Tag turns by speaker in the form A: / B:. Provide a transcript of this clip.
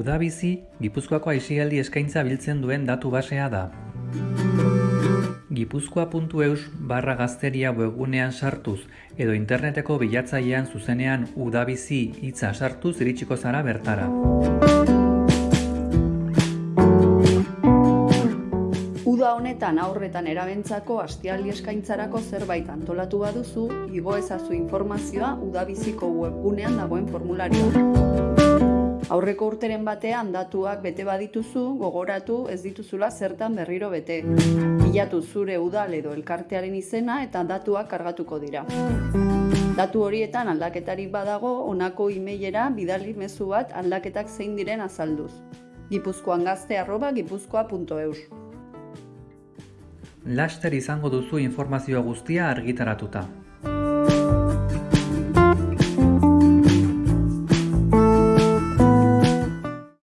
A: Udabizi, Gipuzkoako aisialdi eskaintza biltzen duen datu basea da. Gipuzkoa.eus barra gazteria webgunean sartuz edo interneteko bilatzailean zuzenean udabizi hitza sartuz iritsiko zara bertara.
B: Uda honetan aurretan erabentzako astialdi eskaintzarako zerbait antolatu baduzu, igo ezazu informazioa udabiziko webgunean dagoen formularioa. Aurreko urteren batean datuak bete badituzu, gogoratu ez dituzula zertan berriro bete. Bilatu zure udal edo elkartearen izena eta datuak kargatuko dira. Datu horietan aldaketarik badago, honako emailera bidali mezu bat aldaketak zein diren azalduz. Gipuzkoan gazte arroba gipuzkoa.eus
A: Laster izango duzu informazioa guztia argitaratuta.